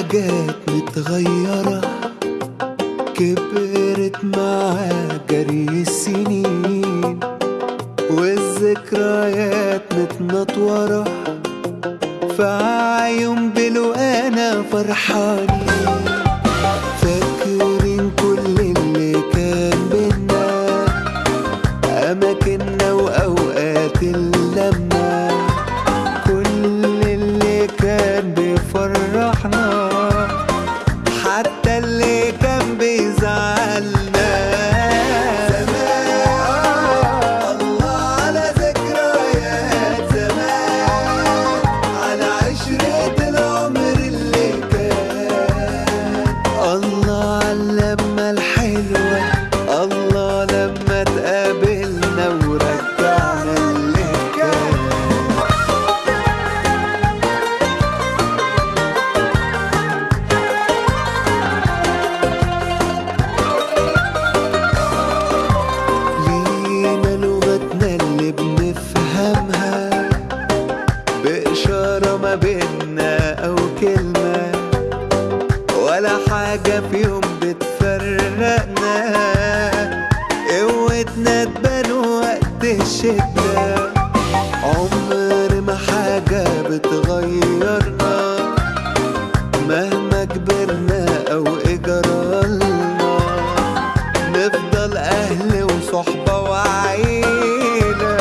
ذكريات متغيرة كبرت مع جري السنين والذكريات متنطورة في عيون بلو أنا فرحانين فاكرين كل اللي كان بينا أماكننا وأوقات اللمة كان بإشارة ما بينا أو كلمة ولا حاجة في يوم بتفرقنا. قوتنا تبان وقت الشدة عمر ما حاجة بتغيرنا. مهما كبرنا أو إجرالنا نفضل أهل وصحبة وعائلة